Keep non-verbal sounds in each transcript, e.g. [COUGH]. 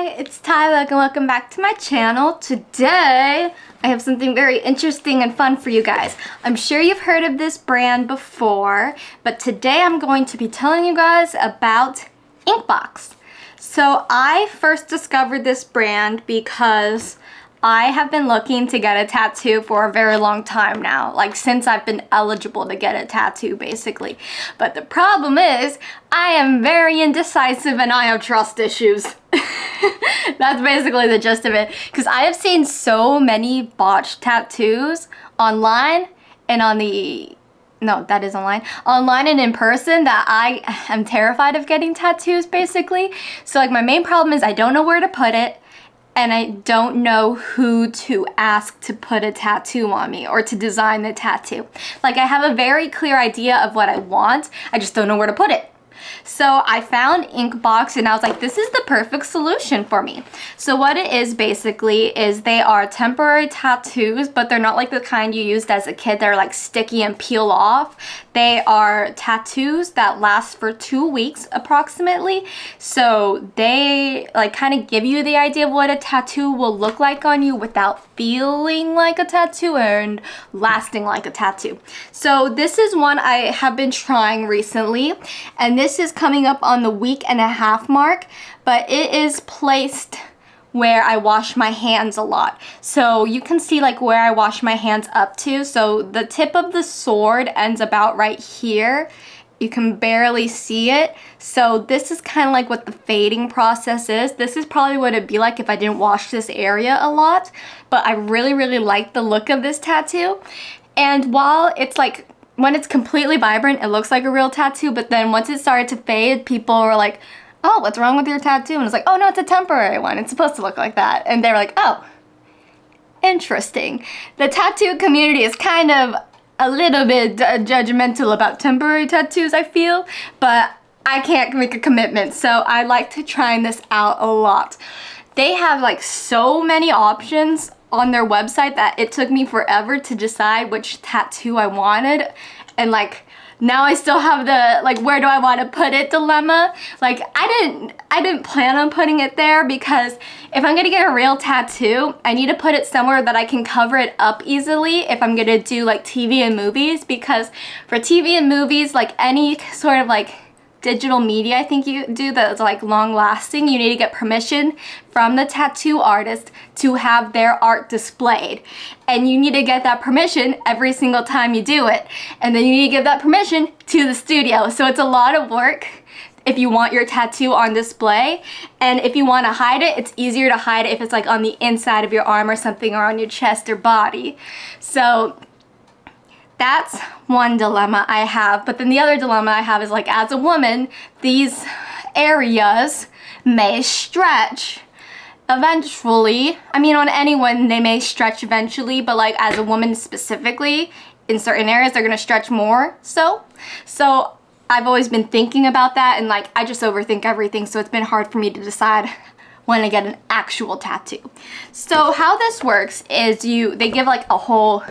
Hi, it's Tyler and welcome back to my channel. Today, I have something very interesting and fun for you guys. I'm sure you've heard of this brand before, but today I'm going to be telling you guys about Inkbox. So I first discovered this brand because I have been looking to get a tattoo for a very long time now, like since I've been eligible to get a tattoo basically. But the problem is, I am very indecisive and I have trust issues. [LAUGHS] That's basically the gist of it. Because I have seen so many botched tattoos online and on the no, that is online, online and in person that I am terrified of getting tattoos basically. So like my main problem is I don't know where to put it and I don't know who to ask to put a tattoo on me or to design the tattoo. Like I have a very clear idea of what I want, I just don't know where to put it. So I found Inkbox and I was like, this is the perfect solution for me. So what it is basically is they are temporary tattoos, but they're not like the kind you used as a kid. They're like sticky and peel off. They are tattoos that last for two weeks approximately. So they like kind of give you the idea of what a tattoo will look like on you without feeling like a tattoo and lasting like a tattoo. So this is one I have been trying recently and this is coming up on the week and a half mark, but it is placed where I wash my hands a lot. So you can see like where I wash my hands up to. So the tip of the sword ends about right here. You can barely see it. So this is kind of like what the fading process is. This is probably what it'd be like if I didn't wash this area a lot. But I really, really like the look of this tattoo. And while it's like when it's completely vibrant, it looks like a real tattoo, but then once it started to fade, people were like, oh, what's wrong with your tattoo? And it's like, oh no, it's a temporary one. It's supposed to look like that. And they were like, oh, interesting. The tattoo community is kind of a little bit judgmental about temporary tattoos, I feel, but I can't make a commitment, so I like to try this out a lot. They have like so many options on their website that it took me forever to decide which tattoo I wanted. And like now I still have the like where do I want to put it dilemma. Like I didn't I didn't plan on putting it there because if I'm gonna get a real tattoo I need to put it somewhere that I can cover it up easily if I'm gonna do like TV and movies because for TV and movies like any sort of like digital media I think you do that's like long lasting you need to get permission from the tattoo artist to have their art displayed. And you need to get that permission every single time you do it. And then you need to give that permission to the studio. So it's a lot of work if you want your tattoo on display. And if you want to hide it it's easier to hide it if it's like on the inside of your arm or something or on your chest or body. So that's one dilemma I have. But then the other dilemma I have is like as a woman, these areas may stretch eventually. I mean on anyone they may stretch eventually, but like as a woman specifically, in certain areas they're gonna stretch more so. So I've always been thinking about that and like I just overthink everything so it's been hard for me to decide when I get an actual tattoo. So how this works is you, they give like a whole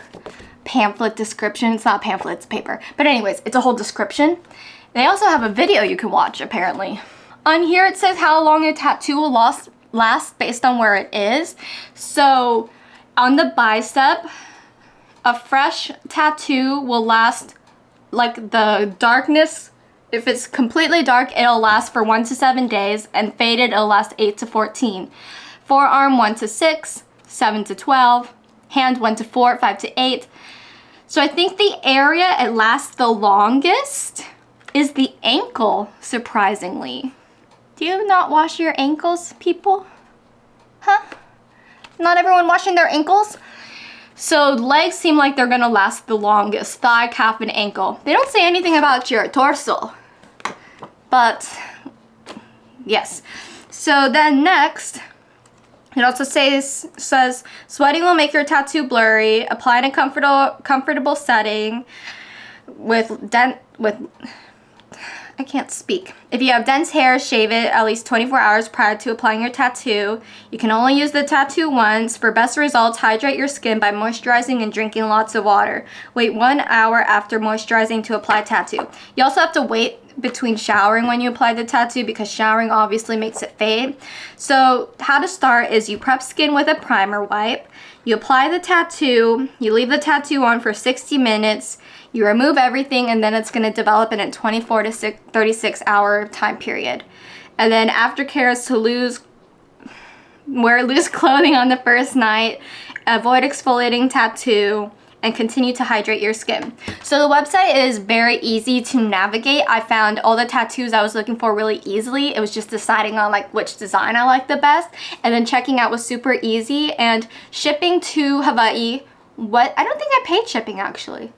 pamphlet description. It's not pamphlet, it's paper. But anyways, it's a whole description. They also have a video you can watch, apparently. On here, it says how long a tattoo will last, last based on where it is. So, on the bicep, a fresh tattoo will last, like the darkness, if it's completely dark, it'll last for 1 to 7 days, and faded, it'll last 8 to 14. Forearm, 1 to 6, 7 to 12, hand, 1 to 4, 5 to 8, so I think the area it lasts the longest is the ankle, surprisingly. Do you not wash your ankles, people? Huh? Not everyone washing their ankles? So legs seem like they're gonna last the longest, thigh, calf, and ankle. They don't say anything about your torso, but yes. So then next, it also says, says, sweating will make your tattoo blurry. Apply in a comfortable, comfortable setting with dent, with, I can't speak. If you have dense hair, shave it at least 24 hours prior to applying your tattoo. You can only use the tattoo once. For best results, hydrate your skin by moisturizing and drinking lots of water. Wait one hour after moisturizing to apply tattoo. You also have to wait between showering when you apply the tattoo because showering obviously makes it fade. So how to start is you prep skin with a primer wipe. You apply the tattoo, you leave the tattoo on for 60 minutes, you remove everything and then it's going to develop in a 24 to 36 hour time period. And then aftercare is to lose, wear loose [LAUGHS] clothing on the first night, avoid exfoliating tattoo, and continue to hydrate your skin. So the website is very easy to navigate. I found all the tattoos I was looking for really easily. It was just deciding on like which design I liked the best and then checking out was super easy and shipping to Hawaii what I don't think I paid shipping actually.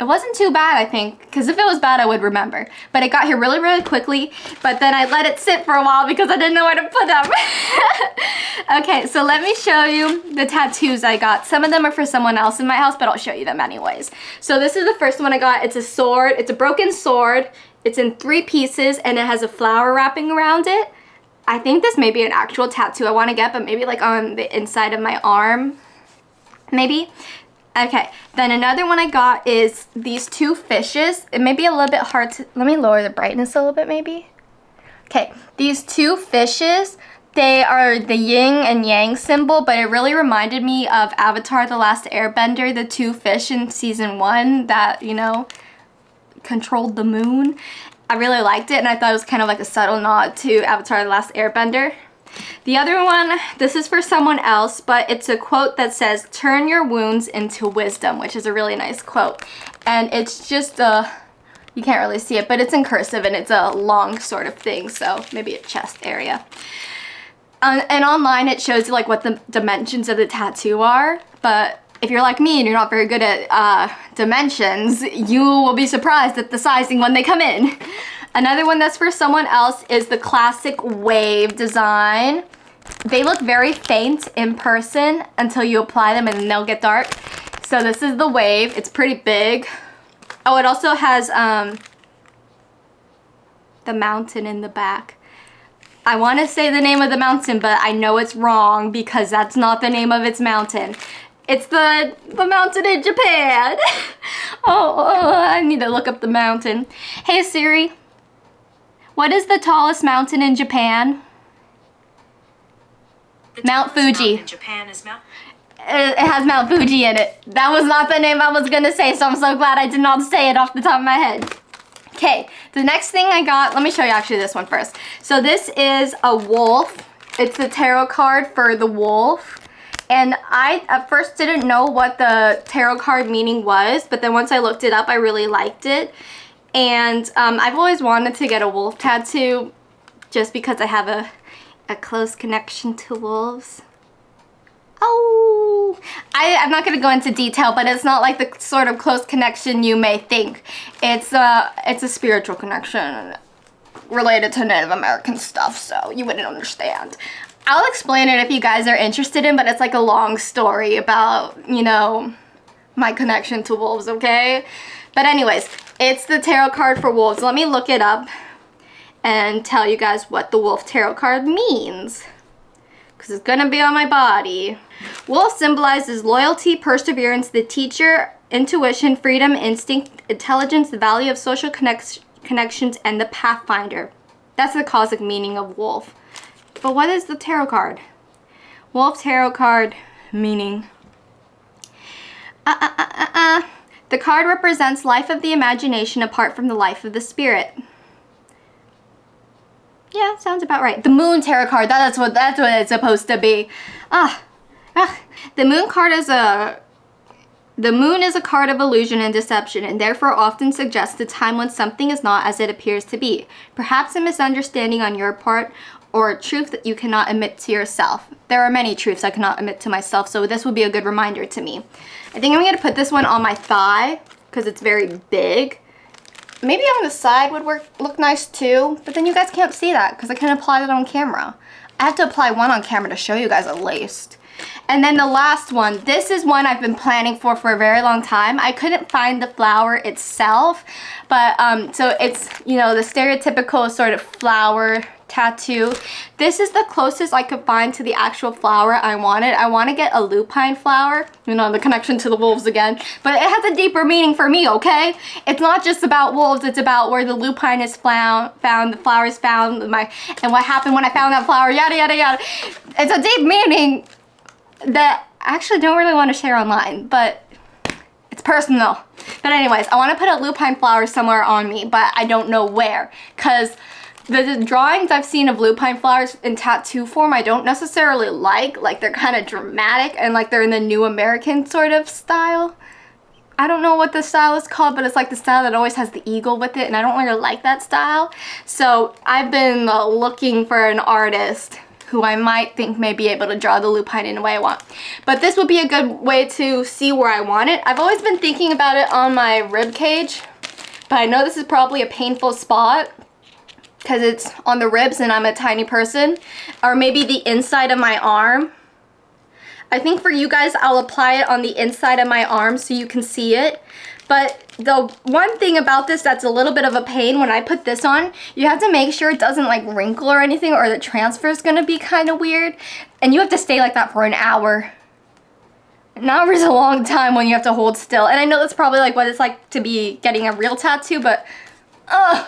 It wasn't too bad, I think, because if it was bad, I would remember. But it got here really, really quickly, but then I let it sit for a while because I didn't know where to put them. [LAUGHS] okay, so let me show you the tattoos I got. Some of them are for someone else in my house, but I'll show you them anyways. So this is the first one I got. It's a sword. It's a broken sword. It's in three pieces, and it has a flower wrapping around it. I think this may be an actual tattoo I want to get, but maybe like on the inside of my arm, maybe. Okay, then another one I got is these two fishes. It may be a little bit hard to, let me lower the brightness a little bit maybe. Okay, these two fishes, they are the yin and yang symbol, but it really reminded me of Avatar The Last Airbender, the two fish in season one that, you know, controlled the moon. I really liked it and I thought it was kind of like a subtle nod to Avatar The Last Airbender. The other one, this is for someone else, but it's a quote that says, turn your wounds into wisdom, which is a really nice quote. And it's just a, you can't really see it, but it's in cursive and it's a long sort of thing, so maybe a chest area. Um, and online it shows you like what the dimensions of the tattoo are, but if you're like me and you're not very good at uh, dimensions, you will be surprised at the sizing when they come in. Another one that's for someone else is the classic wave design. They look very faint in person until you apply them and then they'll get dark. So this is the wave. It's pretty big. Oh, it also has um, the mountain in the back. I want to say the name of the mountain, but I know it's wrong because that's not the name of its mountain. It's the, the mountain in Japan. [LAUGHS] oh, oh, I need to look up the mountain. Hey Siri, what is the tallest mountain in Japan? Mount Fuji. in Japan is Mount it has Mount Fuji in it. That was not the name I was gonna say, so I'm so glad I did not say it off the top of my head. Okay, the next thing I got, let me show you actually this one first. So this is a wolf. It's the tarot card for the wolf. And I at first didn't know what the tarot card meaning was, but then once I looked it up, I really liked it. And um, I've always wanted to get a wolf tattoo just because I have a, a close connection to wolves. Oh, I, I'm not going to go into detail, but it's not like the sort of close connection you may think. It's a, it's a spiritual connection related to Native American stuff, so you wouldn't understand. I'll explain it if you guys are interested in, but it's like a long story about, you know, my connection to wolves, okay? But anyways, it's the tarot card for wolves. Let me look it up and tell you guys what the wolf tarot card means. Because it's going to be on my body. Wolf symbolizes loyalty, perseverance, the teacher, intuition, freedom, instinct, intelligence, the value of social connect connections, and the pathfinder. That's the cosmic meaning of wolf. But what is the tarot card? Wolf tarot card meaning. Uh, uh, uh, uh, uh. The card represents life of the imagination apart from the life of the spirit. Yeah, sounds about right. The moon tarot card, that's what that's what it's supposed to be. Ah, ah. The moon card is a the moon is a card of illusion and deception and therefore often suggests a time when something is not as it appears to be. Perhaps a misunderstanding on your part or a truth that you cannot admit to yourself. There are many truths I cannot admit to myself, so this will be a good reminder to me. I think I'm going to put this one on my thigh because it's very big. Maybe on the side would work look nice too, but then you guys can't see that because I can't apply that on camera. I have to apply one on camera to show you guys at least. And then the last one, this is one I've been planning for for a very long time. I couldn't find the flower itself, but um, so it's, you know, the stereotypical sort of flower tattoo. This is the closest I could find to the actual flower I wanted. I want to get a lupine flower, you know, the connection to the wolves again, but it has a deeper meaning for me, okay? It's not just about wolves, it's about where the lupine is found, found the flower is found, my, and what happened when I found that flower, yada, yada, yada. It's a deep meaning that I actually don't really want to share online, but it's personal. But anyways, I want to put a lupine flower somewhere on me, but I don't know where, because the drawings I've seen of lupine flowers in tattoo form I don't necessarily like. Like they're kind of dramatic and like they're in the new American sort of style. I don't know what the style is called, but it's like the style that always has the eagle with it, and I don't really like that style. So I've been uh, looking for an artist who I might think may be able to draw the lupine in the way I want. But this would be a good way to see where I want it. I've always been thinking about it on my rib cage, but I know this is probably a painful spot because it's on the ribs and I'm a tiny person. Or maybe the inside of my arm. I think for you guys, I'll apply it on the inside of my arm so you can see it. But the one thing about this that's a little bit of a pain when I put this on, you have to make sure it doesn't like wrinkle or anything or the transfer is going to be kind of weird. And you have to stay like that for an hour. An hour is a long time when you have to hold still. And I know that's probably like what it's like to be getting a real tattoo, but ugh,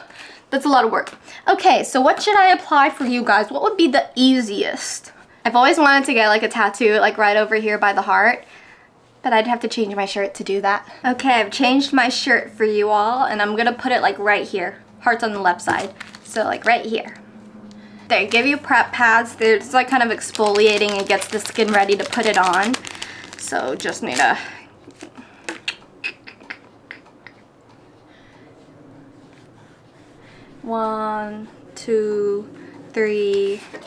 that's a lot of work. Okay, so what should I apply for you guys? What would be the easiest? I've always wanted to get like a tattoo like right over here by the heart, but I'd have to change my shirt to do that. Okay, I've changed my shirt for you all and I'm gonna put it like right here. Heart's on the left side, so like right here. They give you prep pads. They're just like kind of exfoliating and gets the skin ready to put it on. So just need to One, two, three. Four,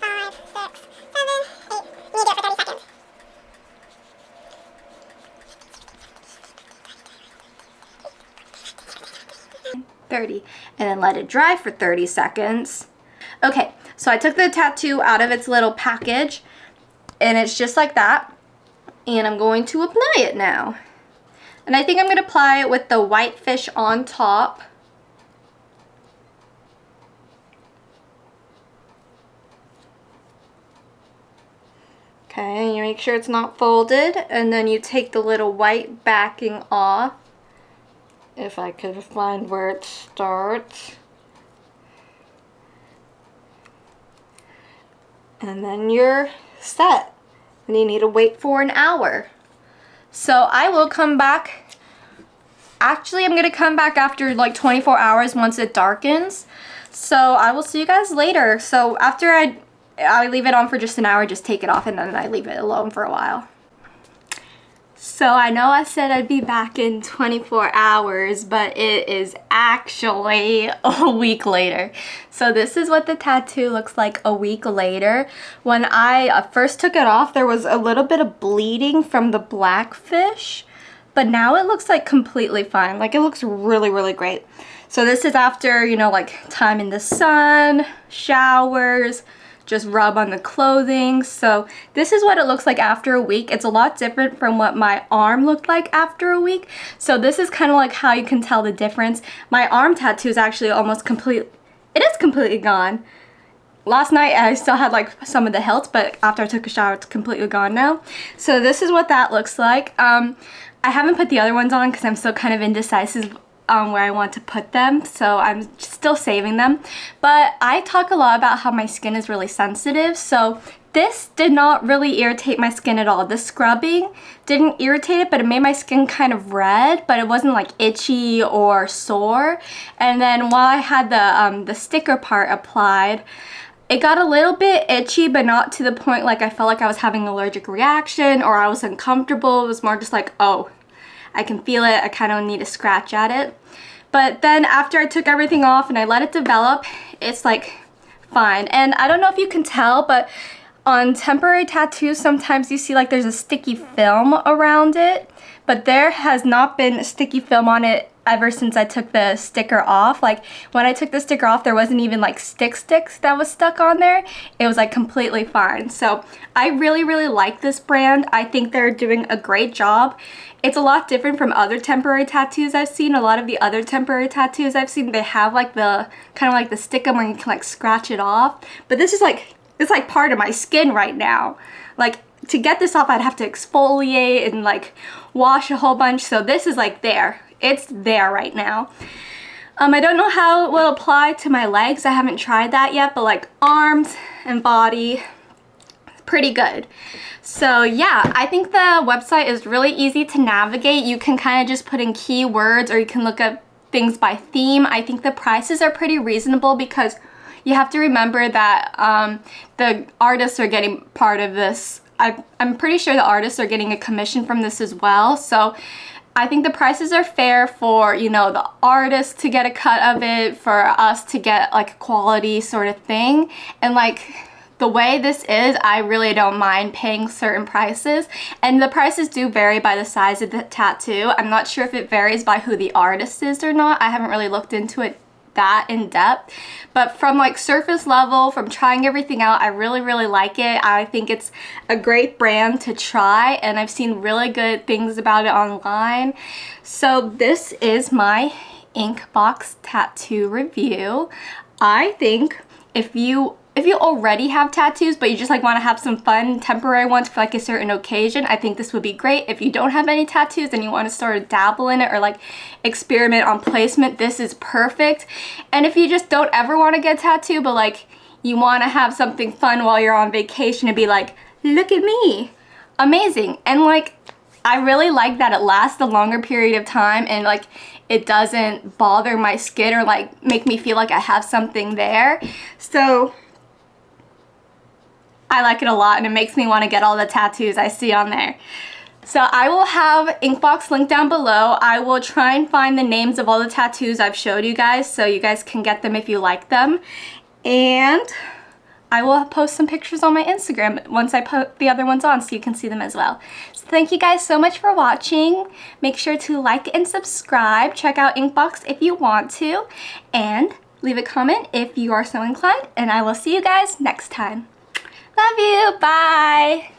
five, six, seven, 30 and then let it dry for 30 seconds. Okay, so I took the tattoo out of its little package and it's just like that. And I'm going to apply it now. And I think I'm going to apply it with the whitefish on top. Okay, you make sure it's not folded and then you take the little white backing off. If I could find where it starts. And then you're set. And you need to wait for an hour. So I will come back. Actually, I'm going to come back after like 24 hours once it darkens. So I will see you guys later. So after I I leave it on for just an hour, just take it off, and then I leave it alone for a while. So I know I said I'd be back in 24 hours, but it is actually [LAUGHS] a week later. So this is what the tattoo looks like a week later. When I uh, first took it off, there was a little bit of bleeding from the blackfish, but now it looks like completely fine. Like it looks really, really great. So this is after, you know, like time in the sun, showers, just rub on the clothing. So this is what it looks like after a week. It's a lot different from what my arm looked like after a week. So this is kind of like how you can tell the difference. My arm tattoo is actually almost complete. It is completely gone. Last night I still had like some of the hilt, but after I took a shower, it's completely gone now. So this is what that looks like. Um, I haven't put the other ones on because I'm still kind of indecisive um, where I want to put them so I'm still saving them but I talk a lot about how my skin is really sensitive so this did not really irritate my skin at all. The scrubbing didn't irritate it, but it made my skin kind of red, but it wasn't like itchy or sore. And then while I had the, um, the sticker part applied, it got a little bit itchy, but not to the point like I felt like I was having an allergic reaction or I was uncomfortable. It was more just like, oh, I can feel it. I kind of need to scratch at it. But then after I took everything off and I let it develop, it's like fine. And I don't know if you can tell, but on temporary tattoos, sometimes you see like there's a sticky film around it, but there has not been sticky film on it ever since I took the sticker off. Like when I took the sticker off, there wasn't even like stick sticks that was stuck on there. It was like completely fine. So I really, really like this brand. I think they're doing a great job. It's a lot different from other temporary tattoos I've seen. A lot of the other temporary tattoos I've seen, they have like the kind of like the stickum where you can like scratch it off. But this is like, it's like part of my skin right now. Like to get this off, I'd have to exfoliate and like wash a whole bunch. So this is like there. It's there right now. Um, I don't know how it will apply to my legs. I haven't tried that yet, but like arms and body, pretty good. So yeah, I think the website is really easy to navigate. You can kind of just put in keywords or you can look up things by theme. I think the prices are pretty reasonable because you have to remember that um, the artists are getting part of this I, I'm pretty sure the artists are getting a commission from this as well. So I think the prices are fair for, you know, the artist to get a cut of it, for us to get like quality sort of thing. And like the way this is, I really don't mind paying certain prices. And the prices do vary by the size of the tattoo. I'm not sure if it varies by who the artist is or not. I haven't really looked into it that in depth. But from like surface level from trying everything out I really really like it. I think it's a great brand to try and I've seen really good things about it online. So this is my Inkbox tattoo review. I think if you if you already have tattoos but you just like want to have some fun temporary ones for like a certain occasion, I think this would be great. If you don't have any tattoos and you want to sort of dabble in it or like experiment on placement, this is perfect. And if you just don't ever want to get a tattoo but like you want to have something fun while you're on vacation and be like, look at me, amazing. And like I really like that it lasts a longer period of time and like it doesn't bother my skin or like make me feel like I have something there. So I like it a lot and it makes me want to get all the tattoos I see on there. So I will have Inkbox linked down below. I will try and find the names of all the tattoos I've showed you guys so you guys can get them if you like them. And I will post some pictures on my Instagram once I put the other ones on so you can see them as well. So thank you guys so much for watching. Make sure to like and subscribe. Check out Inkbox if you want to. And leave a comment if you are so inclined. And I will see you guys next time. Love you. Bye.